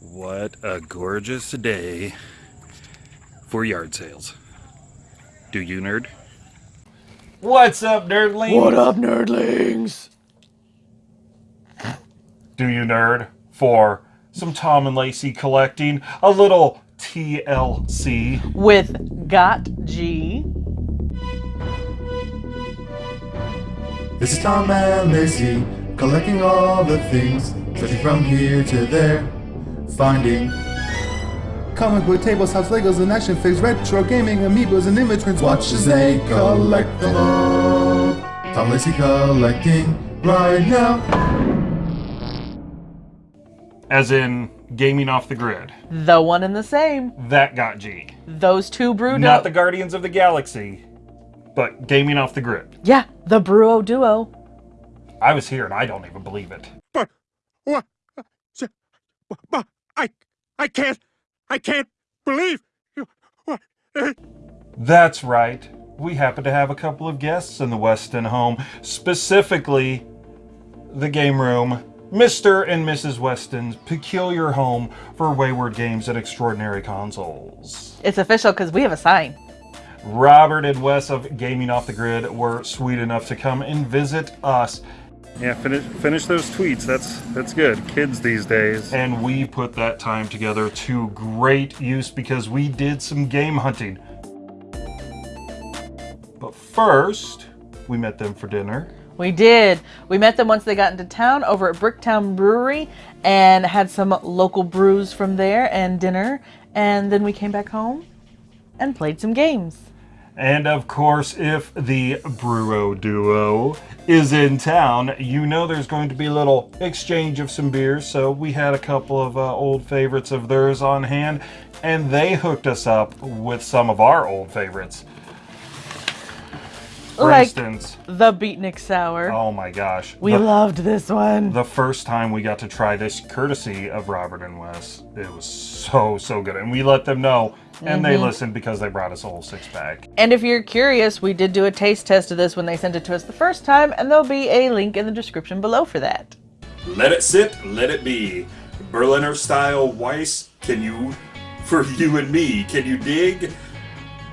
What a gorgeous day for yard sales. Do you nerd? What's up, nerdlings? What up, nerdlings? Do you nerd for some Tom and Lacey collecting? A little TLC. With Got G. This is Tom and Lacey, collecting all the things, searching from here to there, finding comic book tables, house Legos, and action figures, retro gaming, amiibos, and immigrants. Watch as they collect them all. Tom Lacey collecting right now. As in gaming off the grid. The one and the same. That got G. Those two brewed Not up. the Guardians of the Galaxy, but gaming off the grid. yeah, the Bruo duo. I was here and I don't even believe it. But what? But I I can't I can't believe you. Eh? That's right. We happen to have a couple of guests in the Weston home, specifically the game room, Mr. and Mrs. Weston's peculiar home for wayward games and extraordinary consoles. It's official because we have a sign. Robert and Wes of Gaming Off the Grid were sweet enough to come and visit us, Yeah, finish finish those tweets. That's that's good. Kids these days. and we put that time together to great use because we did some game hunting. But first, we met them for dinner. We did. We met them once they got into town over at Bricktown Brewery and had some local brews from there and dinner. And then we came back home and played some games. And of course, if the Bruo duo is in town, you know there's going to be a little exchange of some beers. So we had a couple of uh, old favorites of theirs on hand, and they hooked us up with some of our old favorites. For Like- instance, The Beatnik Sour. oh my gosh, we the, loved this one. the first time we got to try this, courtesy of Robert and Wes, it was so so good, and we let them know, and they mm-hmm. listened because they brought us a whole six pack. And if you're curious, we did do a taste test of this when they sent it to us the first time, and there'll be a link in the description below for that. Let it sit, let it be. Berliner style Weiss, can you, for you and me, can you dig?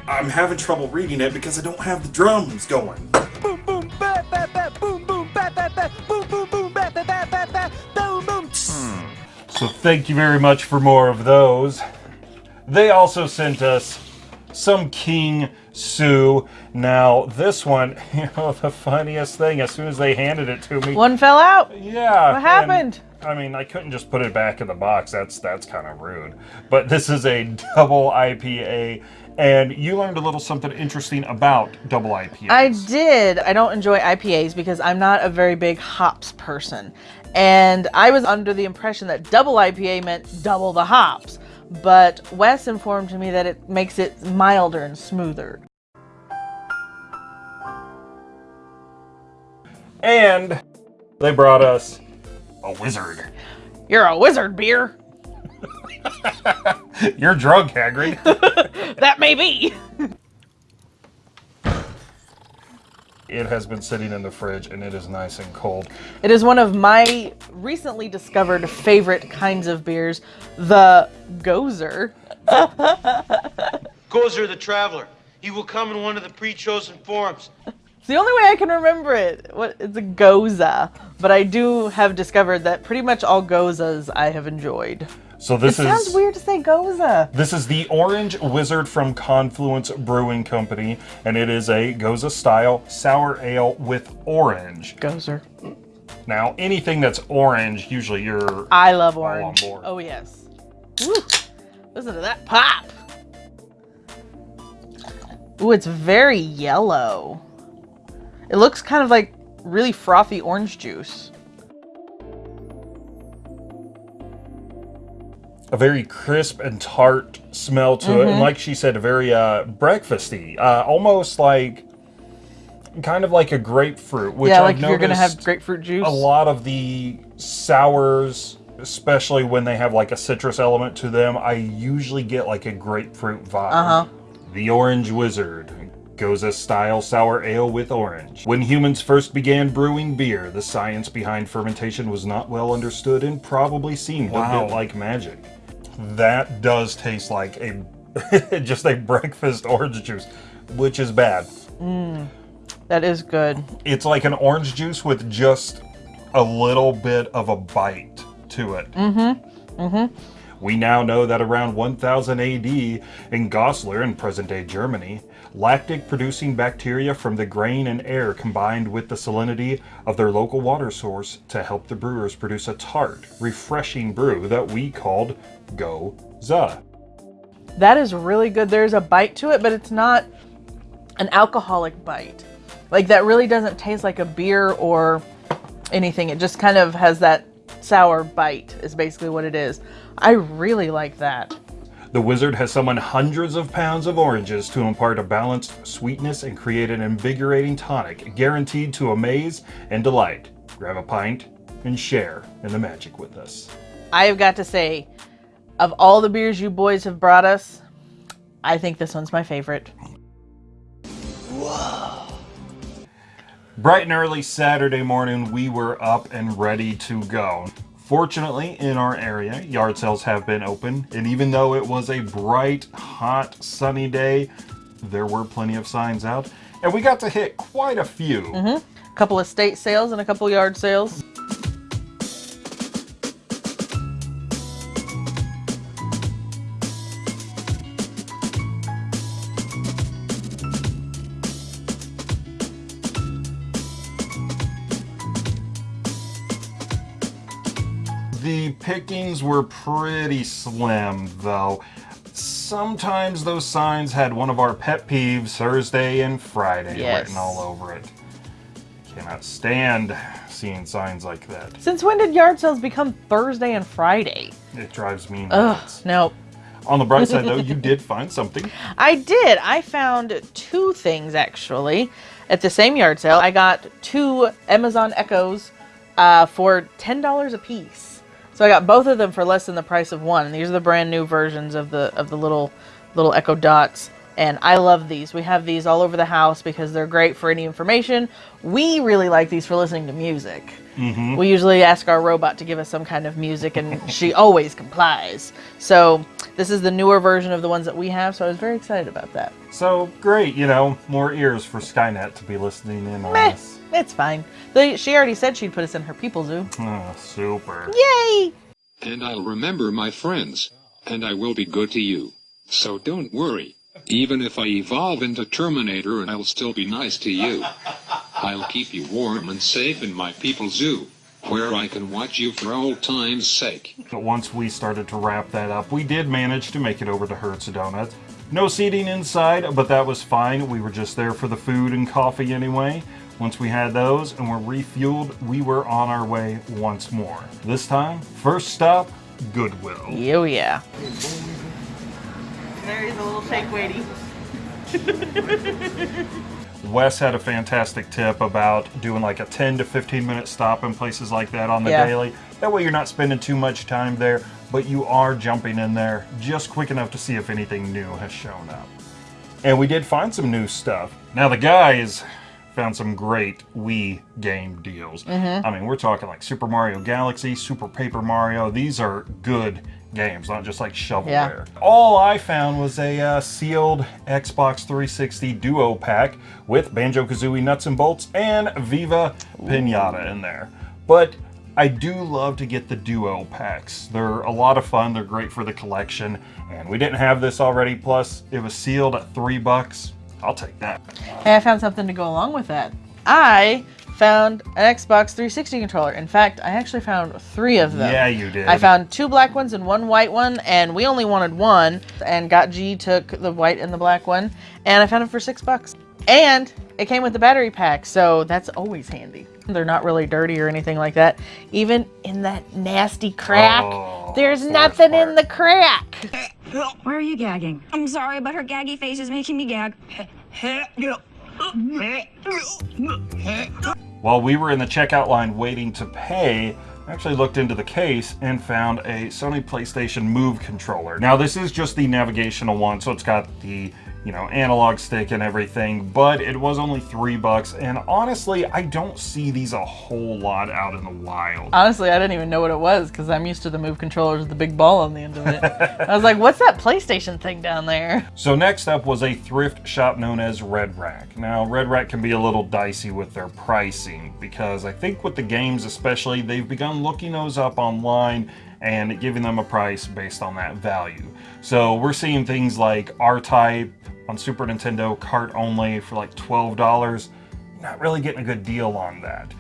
I'm having trouble reading it because I don't have the drums going. Boom boom ba ba ba boom boom ba ba ba boom boom boom ba ba ba ba ba boom boom. Hmm. So thank you very much for more of those. They also sent us some King Sue. Now this one, you know, the funniest thing, as soon as they handed it to me, One fell out. yeah, What happened? and, I mean, I couldn't just put it back in the box. That's that's kind of rude. But this is a double IPA, and you learned a little something interesting about double IPAs. I did. I don't enjoy IPAs because I'm not a very big hops person. And I was under the impression that double IPA meant double the hops. But Wes informed me that it makes it milder and smoother. And they brought us a wizard. You're a wizard, beer. You're drunk, Hagrid. That may be. It has been sitting in the fridge and it is nice and cold. It is one of my recently discovered favorite kinds of beers, the Gozer. Gozer the Traveler. He will come in one of the pre-chosen forms. It's the only way I can remember it. What it's a Goza, but I do have discovered that pretty much all Gozas I have enjoyed. So It this sounds is weird to say Goza. this is the Orange Wizard from Confluence Brewing Company, and it is a Goza style sour ale with orange. Gozer. Now anything that's orange, usually you're I love on orange. board. Oh yes. Woo. Listen to that pop. Ooh, it's very yellow. It looks kind of like really frothy orange juice. A very crisp and tart smell to Mm-hmm. it, and like she said, a very uh, breakfasty, uh, almost like kind of like a grapefruit. Which yeah, I've like if you're gonna have grapefruit juice. a lot of the sours, especially when they have like a citrus element to them, I usually get like a grapefruit vibe. Uh-huh. The Orange Wizard. Goza style sour ale with orange. When humans first began brewing beer, the science behind fermentation was not well understood and probably seemed a Wow. bit like magic. That does taste like a just a breakfast orange juice, which is bad. That is good. It's like an orange juice with just a little bit of a bite to it. Mm-hmm. Mm-hmm. We now know that around 1000 AD in Goslar in present-day Germany, lactic-producing bacteria from the grain and air combined with the salinity of their local water source to help the brewers produce a tart, refreshing brew that we called Go-Za. That is really good. There's a bite to it, but it's not an alcoholic bite. Like that really doesn't taste like a beer or anything. It just kind of has that sour bite is basically what it is. I really like that. The wizard has summoned hundreds of pounds of oranges to impart a balanced sweetness and create an invigorating tonic, guaranteed to amaze and delight. Grab a pint and share in the magic with us. I have got to say, of all the beers you boys have brought us, I think this one's my favorite. Whoa. Bright and early Saturday morning, we were up and ready to go. Fortunately, in our area, yard sales have been open, and even though it was a bright, hot, sunny day, there were plenty of signs out, and we got to hit quite a few. A couple of state sales and a couple yard sales. The pickings were pretty slim, though. Sometimes those signs had one of our pet peeves, Thursday and Friday, Yes. written all over it. Cannot stand seeing signs like that. Since when did yard sales become Thursday and Friday? It drives me Ugh, nuts. no. On the bright side, though, you did find something. I did. I found two things actually at the same yard sale. I got two Amazon Echoes uh, for ten dollars a piece. So I got both of them for less than the price of one. These are the brand new versions of the of the little little Echo Dots, and I love these. We have these all over the house because they're great for any information. We really like these for listening to music. Mm-hmm. We usually ask our robot to give us some kind of music, and she always complies. So this is the newer version of the ones that we have. So I was very excited about that. So great, you know, more ears for Skynet to be listening in on Meh, this. it's fine. They, she already said she'd put us in her people zoo. Oh, super. Yay! And I'll remember my friends. And I will be good to you. So don't worry. Even if I evolve into Terminator, and I'll still be nice to you. I'll keep you warm and safe in my people zoo, where I can watch you for old time's sake. But once we started to wrap that up, we did manage to make it over to Hurts Donuts. No seating inside, but that was fine. We were just there for the food and coffee anyway. Once we had those and were refueled, we were on our way once more. This time, first stop, Goodwill. Oh yeah. There's a little shake weighty. Wes had a fantastic tip about doing like a 10 to 15 minute stop in places like that on the Yeah. daily. That way you're not spending too much time there, but you are jumping in there just quick enough to see if anything new has shown up. And we did find some new stuff. Now the guys found some great Wii game deals. Mm-hmm. I mean, we're talking like Super Mario Galaxy, Super Paper Mario. These are good games, not just like shovelware. All I found was a uh, sealed Xbox 360 Duo pack with Banjo Kazooie nuts and bolts and Viva Pinata in there. But I do love to get the duo packs. They're a lot of fun. They're great for the collection. And we didn't have this already. Plus, it was sealed at three bucks. I'll take that. Hey, I found something to go along with that. I found an Xbox 360 controller. In fact, I actually found three of them. Yeah, you did. I found two black ones and one white one, and we only wanted one. And Got G took the white and the black one, and I found it for six bucks. And it came with the battery pack, so that's always handy. They're not really dirty or anything like that. Even in that nasty crack, Oh, there's worst nothing in the crack. Why are you gagging? I'm sorry, but her gaggy face is making me gag. While we were in the checkout line waiting to pay, I actually looked into the case and found a Sony PlayStation Move controller. Now this is just the navigational one, so it's got the you know, analog stick and everything, but it was only three bucks. And honestly, I don't see these a whole lot out in the wild. Honestly, I didn't even know what it was because I'm used to the Move controllers with the big ball on the end of it. I was like, what's that PlayStation thing down there? So next up was a thrift shop known as Red Rack. Now, Red Rack can be a little dicey with their pricing because I think with the games especially, they've begun looking those up online and giving them a price based on that value. So we're seeing things like R-Type on Super Nintendo, cart only for like $12. Not really getting a good deal on that.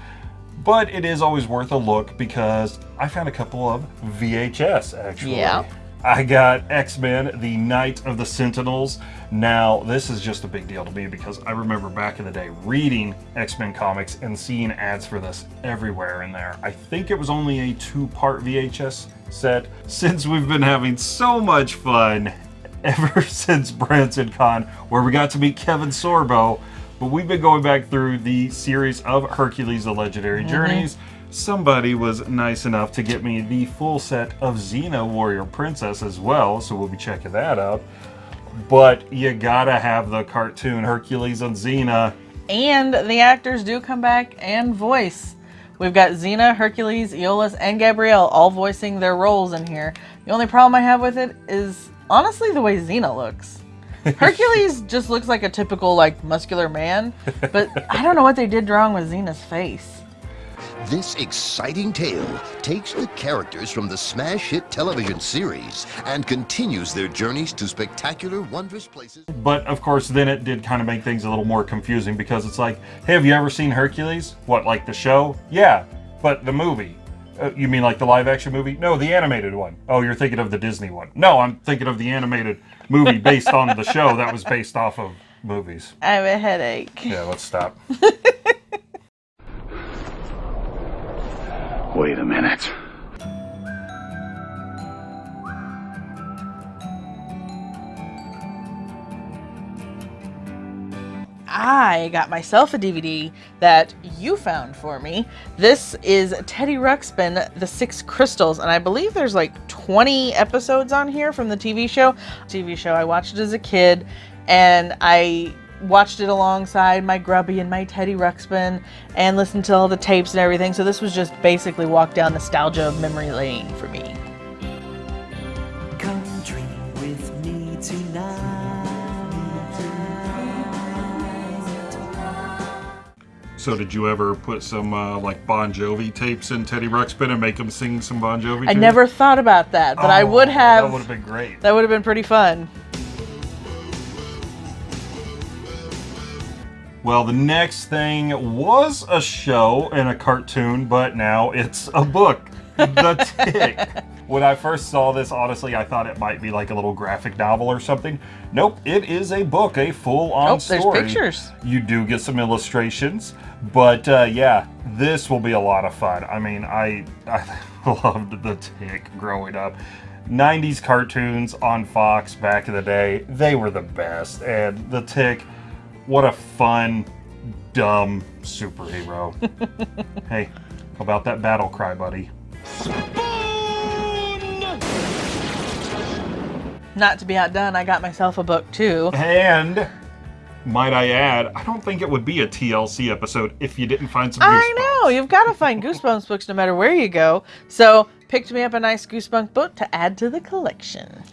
But it is always worth a look because I found a couple of VHS actually. Yeah. I got X-Men, the Night of the Sentinels. Now, this is just a big deal to me because I remember back in the day reading X-Men comics and seeing ads for this everywhere in there. I think it was only a two-part VHS set. Since we've been having so much fun ever since Branson Con, where we got to meet Kevin Sorbo, but we've been going back through the series of Hercules: The Legendary mm-hmm. Journeys. Somebody was nice enough to get me the full set of Xena Warrior Princess as well, so we'll be checking that out. But you gotta have the cartoon Hercules and Xena. And the actors do come back and voice. We've got Xena, Hercules, Iolaus, and Gabrielle all voicing their roles in here. The only problem I have with it is honestly the way Xena looks. Hercules just looks like a typical like muscular man, but I don't know what they did wrong with Xena's face. This exciting tale takes the characters from the smash hit television series and continues their journeys to spectacular, wondrous places. But of course, then it did kind of make things a little more confusing because it's like, hey, have you ever seen Hercules? What, like the show? Yeah, but the movie. Uh, you mean like the live action movie? No, the animated one. Oh, you're thinking of the Disney one. No, I'm thinking of the animated movie based on the show that was based off of movies. I have a headache. Yeah, let's stop. Wait a minute. I got myself a DVD that you found for me. This is Teddy Ruxpin, The Six Crystals, and I believe there's like 20 episodes on here from the TV show. TV show I watched as a kid, and I watched it alongside my Grubby and my Teddy Ruxpin and listened to all the tapes and everything. So this was just basically walk down nostalgia of memory lane for me. Come dream with me tonight. So did you ever put some uh, like Bon Jovi tapes in Teddy Ruxpin and make him sing some Bon Jovi? I tunes? never thought about that, but I Oh, would have. That would have been great. That would have been pretty fun. Well, the next thing was a show and a cartoon, but now it's a book. The Tick. when I first saw this, honestly, I thought it might be like a little graphic novel or something. Nope, it is a book, a full-on Nope, there's story. pictures. You do get some illustrations, but uh, yeah, this will be a lot of fun. I mean, I I loved The Tick growing up. 90s cartoons on Fox back in the day, they were the best. And The Tick, what a fun, dumb superhero. hey, how about that battle cry, buddy? Not to be outdone, I got myself a book too. And might I add, I don't think it would be a TLC episode if you didn't find some Goosebumps. I know, you've got to find Goosebumps books no matter where you go. So, picked me up a nice Goosebumps book to add to the collection.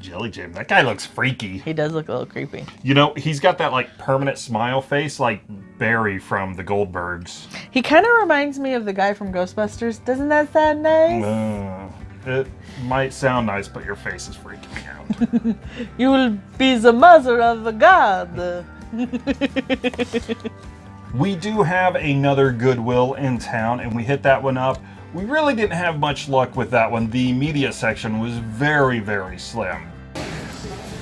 Jelly Jam. That guy looks freaky. He does look a little creepy. You know, he's got that like permanent smile face like Barry from the Goldbergs. He kind of reminds me of the guy from Ghostbusters. Doesn't that sound nice? Uh, it might sound nice, but your face is freaking me out. You will be the mother of the god. we do have another Goodwill in town, and we hit that one up. We really didn't have much luck with that one. The media section was very, very slim.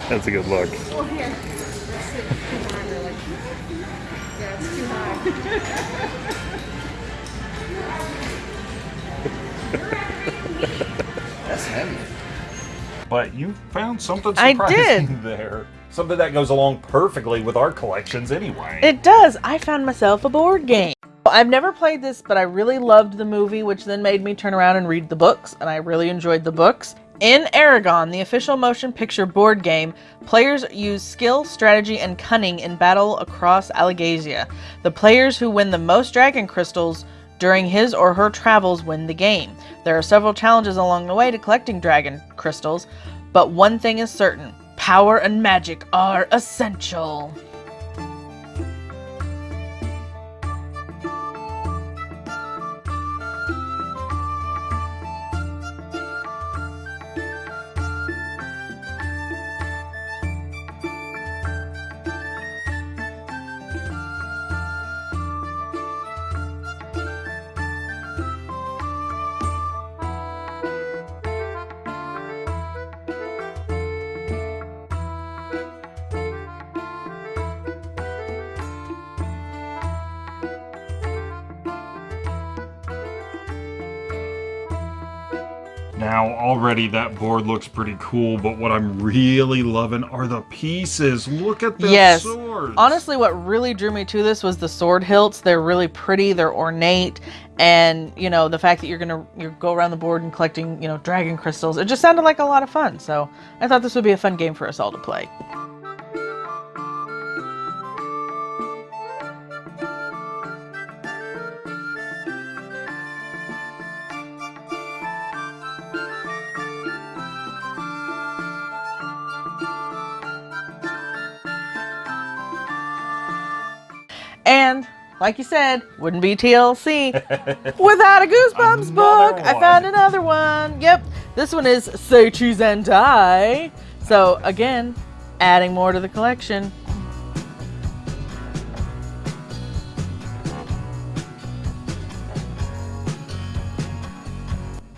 That's a good look. Well, here. Yeah, it's too That's heavy. But you found something I surprising did. there. Something that goes along perfectly with our collections anyway. It does. I found myself a board game. I've never played this, but I really loved the movie, which then made me turn around and read the books, and I really enjoyed the books. Eragon, the official motion picture board game, players use skill, strategy, and cunning in battle across Alagaësia. The players who win the most dragon crystals during his or her travels win the game. There are several challenges along the way to collecting dragon crystals, but one thing is certain power and magic are essential. Now, already that board looks pretty cool, but what I'm really loving are the pieces. Look at the yes. swords. Honestly, what really drew me to this was the sword hilts. They're really pretty, they're ornate, and you know, the fact that you're gonna you go around the board and collecting, you know, dragon crystals. It just sounded like a lot of fun. So I thought this would be a fun game for us all to play. Like you said, wouldn't be TLC without a Goosebumps book. I found another one. Yep. This one is Say Cheese and Die. So again, adding more to the collection.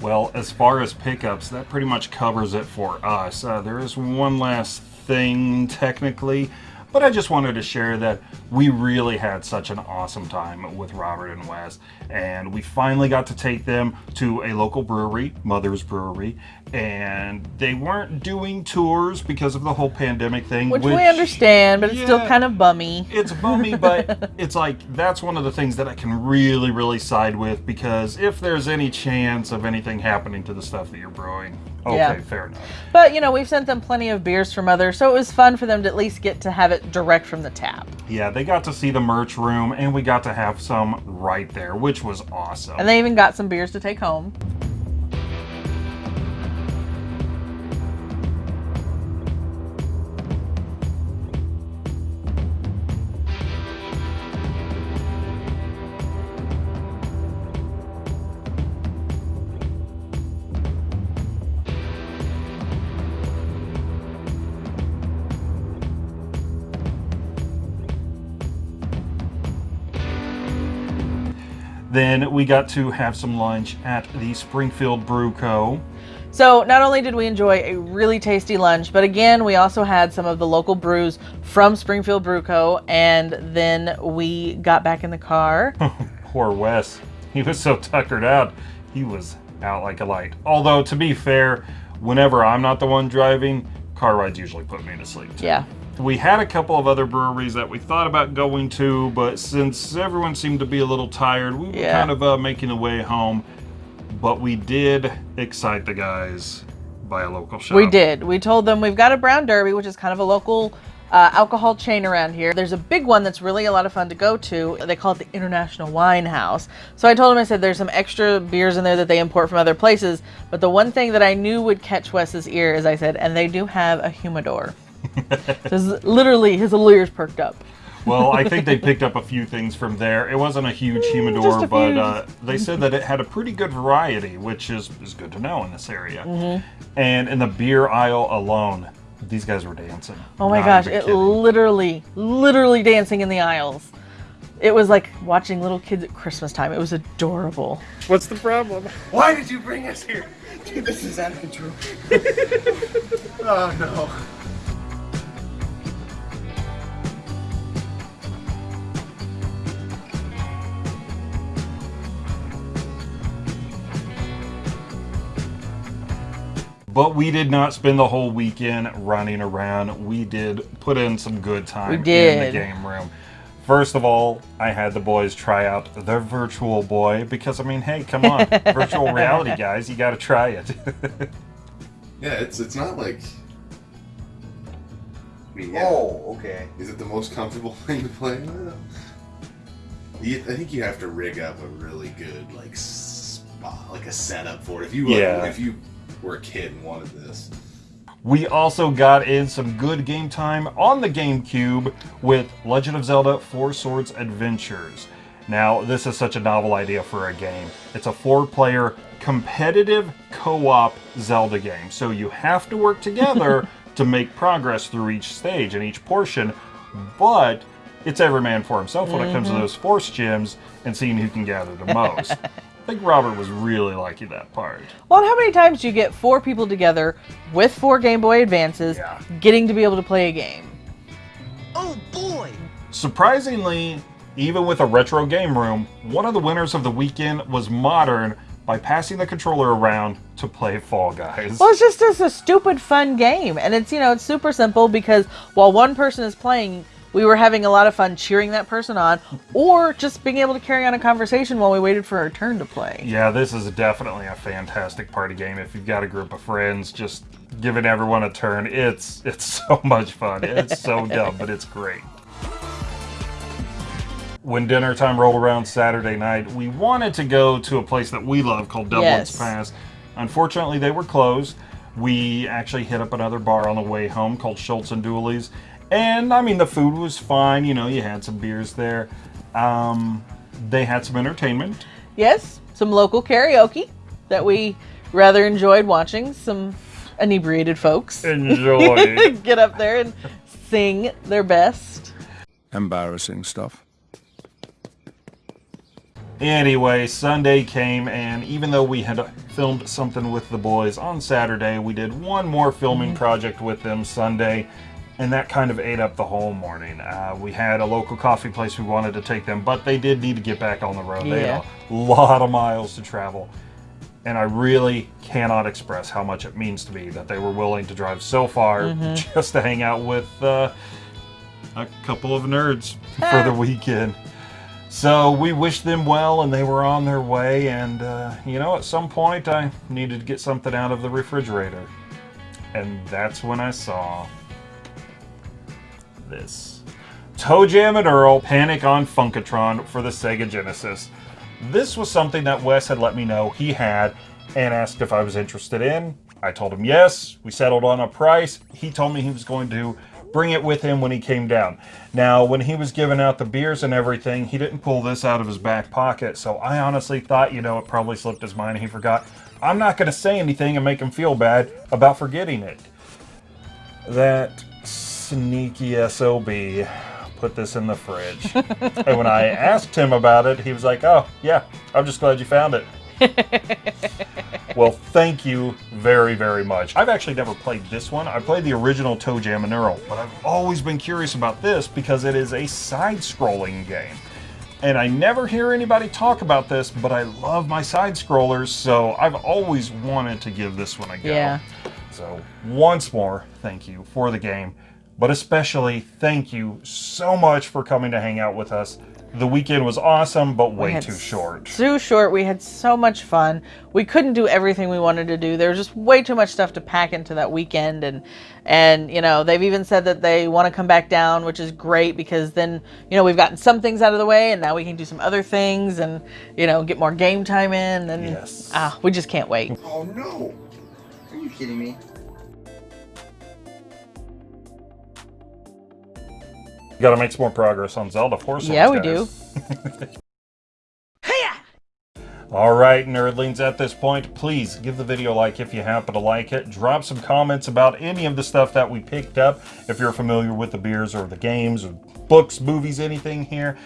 Well, as far as pickups, that pretty much covers it for us. Uh, there is one last thing, technically, but I just wanted to share that we really had such an awesome time with Robert and Wes, and we finally got to take them to a local brewery, Mother's Brewery, and they weren't doing tours because of the whole pandemic thing. Which, we understand, but it's still kind of bummy. It's bummy, but it's like that's one of the things that I can really, really side with because if there's any chance of anything happening to the stuff that you're brewing, okay, Yeah. fair enough. But you know, we've sent them plenty of beers from others, so it was fun for them to at least get to have it direct from the tap. Yeah, they got to see the merch room and we got to have some right there, which was awesome. And they even got some beers to take home. We got to have some lunch at the Springfield Brew Co. So not only did we enjoy a really tasty lunch, but again, we also had some of the local brews from Springfield Brew Co. And then we got back in the car. Poor Wes. He was so tuckered out, he was out like a light. Although, to be fair, whenever I'm not the one driving, car rides usually put me to sleep. Too. Yeah. We had a couple of other breweries that we thought about going to, but since everyone seemed to be a little tired, we were kind of uh, making the way home. But we did excite the guys by a local shop. We did. We told them we've got a Brown Derby, which is kind of a local uh, alcohol chain around here. There's a big one that's really a lot of fun to go to. They call it the International Wine House. So I told them, I said, there's some extra beers in there that they import from other places. But the one thing that I knew would catch Wes's ear is I said, and they do have a humidor. Just literally, his little ears perked up. Well, I think they picked up a few things from there. It wasn't a huge humidor, a but uh, they said that it had a pretty good variety, which is, is good to know in this area. Mhm. And in the beer aisle alone, these guys were dancing. Oh my Not gosh, it kidding. literally, literally dancing in the aisles. It was like watching little kids at Christmas time. It was adorable. What's the problem? Why did you bring us here? Dude, this is out of control. oh no. But we did not spend the whole weekend running around. We did put in some good time in the game room. First of all, I had the boys try out the virtual boy because I mean, hey, come on, virtual reality guys, you got to try it. Yeah, it's it's not like. I mean, yeah. Oh, okay. Is it the most comfortable thing to play I think you have to rig up a really good like spot, like a setup for it. If you were, Yeah. if you were a kid and wanted this. We also got in some good game time on the GameCube with Legend of Zelda Four Swords Adventures. Now, this is such a novel idea for a game. It's a four player competitive co op Zelda game. So you have to work together to make progress through each stage and each portion, but it's every man for himself when it comes to Mhm. those force gems and seeing who can gather the most. I think Robert was really liking that part. Well, how many times do you get four people together with four Game Boy Advances getting to be able to play a game? Oh boy! Surprisingly, even with a retro game room, one of the winners of the weekend was Modern by passing the controller around to play Fall Guys. Well, it's just it's a stupid fun game, and it's you know it's super simple because while one person is playing, we were having a lot of fun cheering that person on, or just being able to carry on a conversation while we waited for our turn to play. Yeah, this is definitely a fantastic party game. If you've got a group of friends, just giving everyone a turn, it's it's so much fun. It's so dumb, but it's great. When dinner time rolled around Saturday night, we wanted to go to a place that we love called Dublin's Yes. Pass. Unfortunately, they were closed. We actually hit up another bar on the way home called Schultz and Dooley's. And I mean, the food was fine. You know, you had some beers there. Um, they had some entertainment. Yes, some local karaoke that we rather enjoyed watching. Some inebriated folks Enjoy. get up there and sing their best. Embarrassing stuff. Anyway, Sunday came, and even though we had filmed something with the boys on Saturday, we did one more filming Mm-hmm. project with them Sunday, and that kind of ate up the whole morning. Uh, we had a local coffee place we wanted to take them, but they did need to get back on the road. They Yeah. had a lot of miles to travel. And I really cannot express how much it means to me that they were willing to drive so far Mhm. just to hang out with uh, a couple of nerds for the weekend. So we wished them well, and they were on their way. And uh, you know, at some point, I needed to get something out of the refrigerator, and that's when I saw this: Toe Jam and Earl Panic on Funkotron for the Sega Genesis. This was something that Wes had let me know he had, and asked if I was interested in. I told him yes. We settled on a price. He told me he was going to bring it with him when he came down. Now, when he was giving out the beers and everything, he didn't pull this out of his back pocket. So I honestly thought, you know, it probably slipped his mind and he forgot. I'm not going to say anything and make him feel bad about forgetting it. That sneaky SOB put this in the fridge. and when I asked him about it, he was like, oh, yeah, I'm just glad you found it. well, thank you very, very much. I've actually never played this one. I played the original Toe Jam and Earl, but I've always been curious about this because it is a side-scrolling game. And I never hear anybody talk about this, but I love my side scrollers, so I've always wanted to give this one a go. Yeah. So, once more, thank you for the game, but especially thank you so much for coming to hang out with us. The weekend was awesome, but way too short. Too short. We had so much fun. We couldn't do everything we wanted to do. There was just way too much stuff to pack into that weekend, and and you know they've even said that they want to come back down, which is great because then you know we've gotten some things out of the way, and now we can do some other things, and you know get more game time in, and yes. ah, we just can't wait. Oh no! Are you kidding me? Got to make some more progress on Zelda Force. Yeah, we do. All right, nerdlings, at this point, please give the video a like if you happen to like it. Drop some comments about any of the stuff that we picked up, if you're familiar with the beers or the games or books, movies, anything here.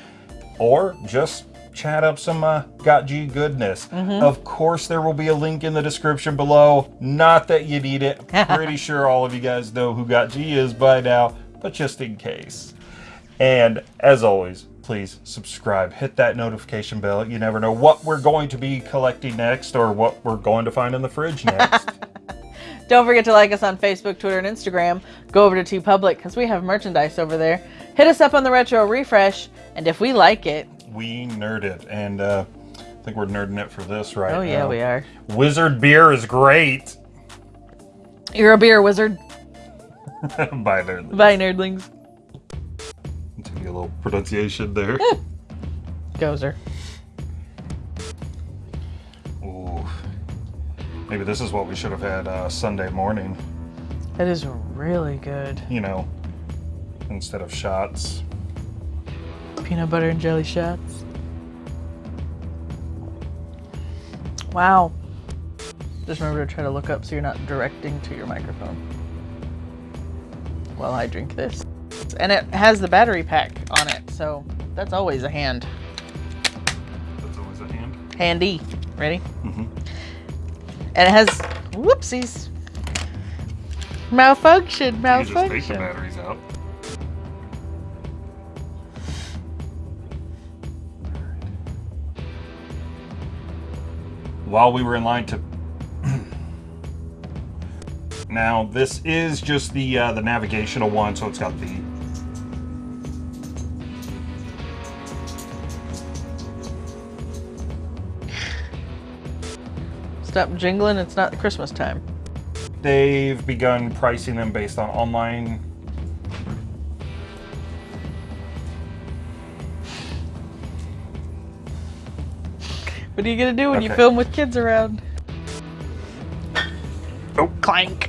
Or just chat up some uh, Got G goodness. Mhm. Of course, there will be a link in the description below. Not that you need it. Pretty sure all of you guys know who Got G is by now, but just in case. And as always, please subscribe, hit that notification bell. You never know what we're going to be collecting next or what we're going to find in the fridge next. Don't forget to like us on Facebook, Twitter, and Instagram. Go over to TeePublic because we have merchandise over there. Hit us up on the Retro Refresh, and if we like it, we nerd it, and uh, I think we're nerding it for this right oh yeah, we are. Wizard beer is great. You're a beer wizard. Bye there. Bye, nerdlings. A little pronunciation there. Gozer. Ooh. Maybe this is what we should have had uh, Sunday morning. That is really good. You know, instead of shots. Peanut butter and jelly shots. Wow. Just remember to try to look up so you're not directing to your microphone while I drink this. And it has the battery pack on it, so that's always a hand. That's always a hand. Handy. Ready? Mm-hmm. And it has whoopsies. Malfunction, You just take the malfunction. batteries out. While we were in line to now, this is just the uh, the navigational one, so it's got the Stop jingling, it's not Christmas time. They've begun pricing them based on online. What are you gonna do when you film with kids around? Oh. Clank.